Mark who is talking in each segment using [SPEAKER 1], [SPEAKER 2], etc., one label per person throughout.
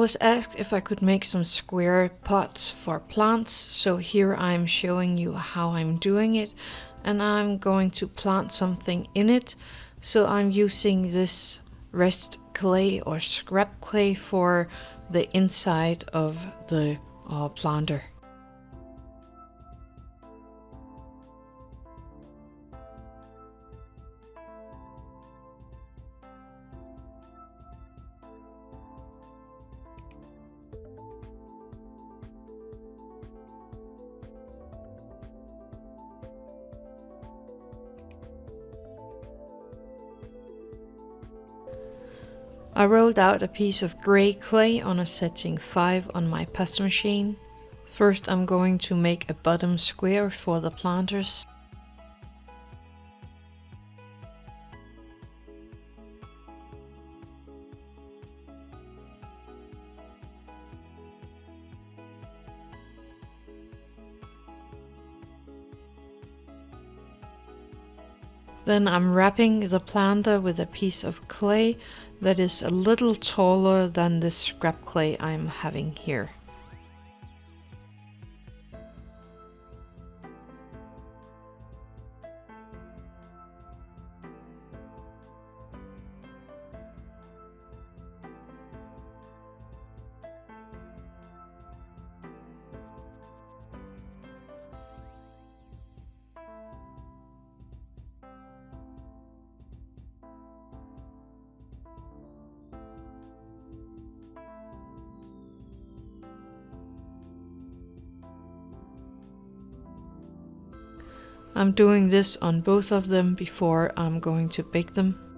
[SPEAKER 1] Was asked if I could make some square pots for plants, so here I'm showing you how I'm doing it and I'm going to plant something in it. So I'm using this rest clay or scrap clay for the inside of the uh, planter. I rolled out a piece of grey clay on a setting 5 on my pasta machine. First I'm going to make a bottom square for the planters. Then I'm wrapping the planter with a piece of clay that is a little taller than the scrap clay I'm having here. I'm doing this on both of them before I'm going to bake them.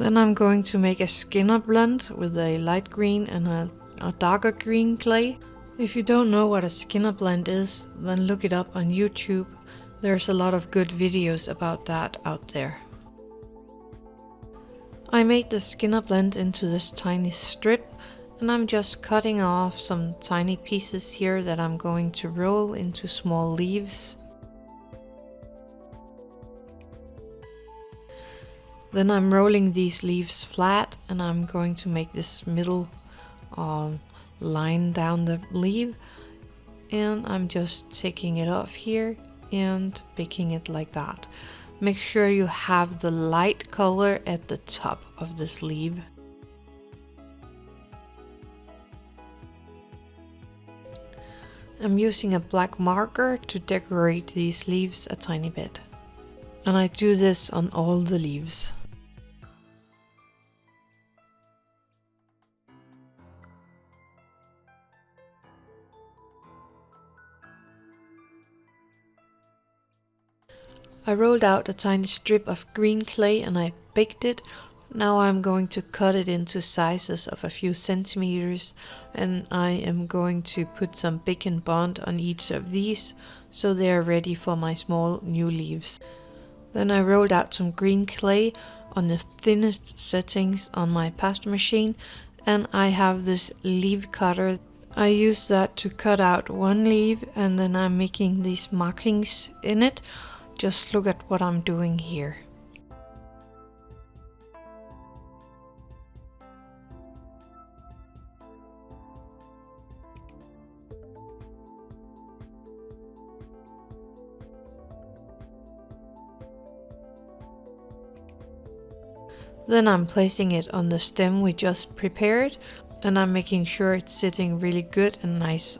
[SPEAKER 1] Then I'm going to make a Skinner blend with a light green and a, a darker green clay. If you don't know what a Skinner blend is, then look it up on YouTube. There's a lot of good videos about that out there. I made the Skinner blend into this tiny strip and I'm just cutting off some tiny pieces here that I'm going to roll into small leaves. Then I'm rolling these leaves flat and I'm going to make this middle uh, line down the leaf and I'm just taking it off here and baking it like that. Make sure you have the light color at the top of this leaf. I'm using a black marker to decorate these leaves a tiny bit. And I do this on all the leaves. I rolled out a tiny strip of green clay and I baked it. Now I'm going to cut it into sizes of a few centimeters and I am going to put some Bake and Bond on each of these so they are ready for my small new leaves. Then I rolled out some green clay on the thinnest settings on my pasta machine and I have this leaf cutter. I use that to cut out one leaf and then I'm making these markings in it just look at what I'm doing here. Then I'm placing it on the stem we just prepared and I'm making sure it's sitting really good and nice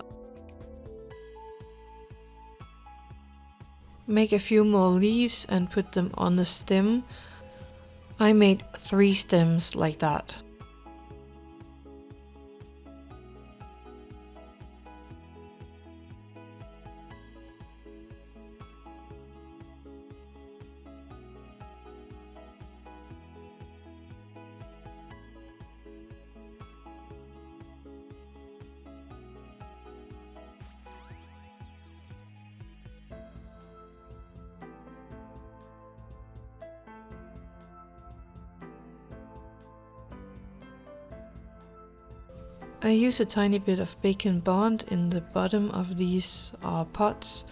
[SPEAKER 1] make a few more leaves and put them on the stem. I made three stems like that. I use a tiny bit of Bake and Bond in the bottom of these uh, pots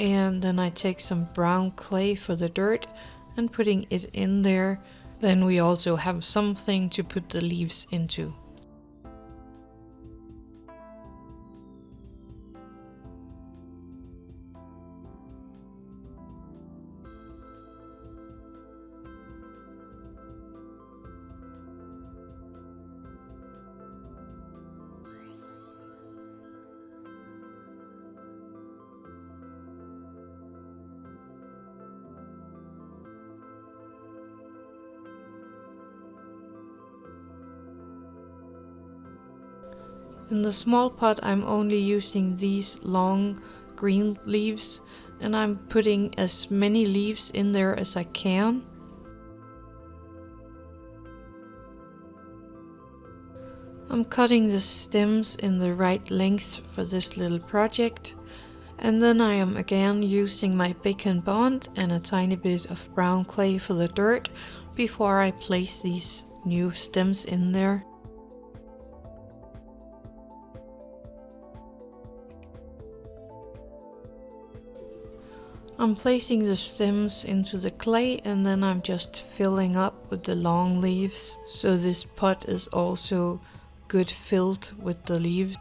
[SPEAKER 1] and then I take some brown clay for the dirt and putting it in there then we also have something to put the leaves into. In the small pot I'm only using these long green leaves and I'm putting as many leaves in there as I can. I'm cutting the stems in the right length for this little project and then I am again using my Bake and Bond and a tiny bit of brown clay for the dirt before I place these new stems in there. I'm placing the stems into the clay and then I'm just filling up with the long leaves. So this pot is also good filled with the leaves.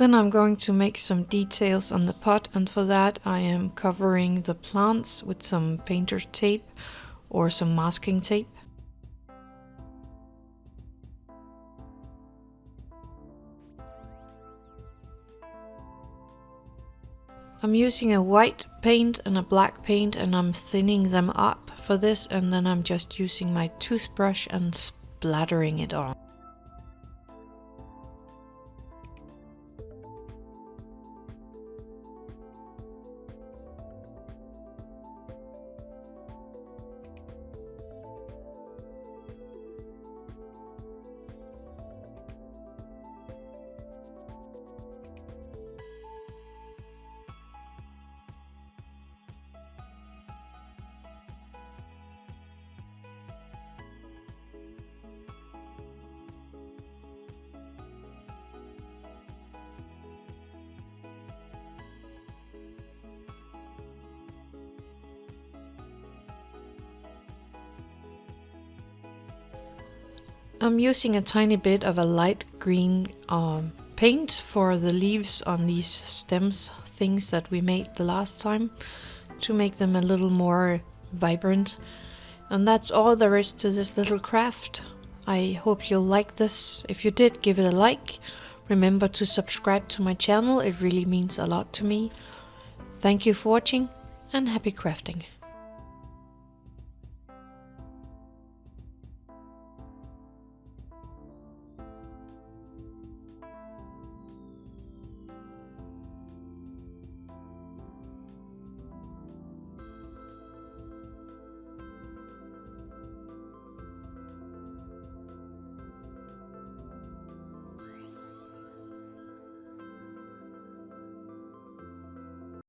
[SPEAKER 1] Then I'm going to make some details on the pot and for that I am covering the plants with some painter's tape or some masking tape. I'm using a white paint and a black paint and I'm thinning them up for this and then I'm just using my toothbrush and splattering it on. I'm using a tiny bit of a light green um, paint for the leaves on these stems things that we made the last time to make them a little more vibrant. And that's all there is to this little craft. I hope you'll like this. If you did, give it a like. Remember to subscribe to my channel, it really means a lot to me. Thank you for watching and happy crafting.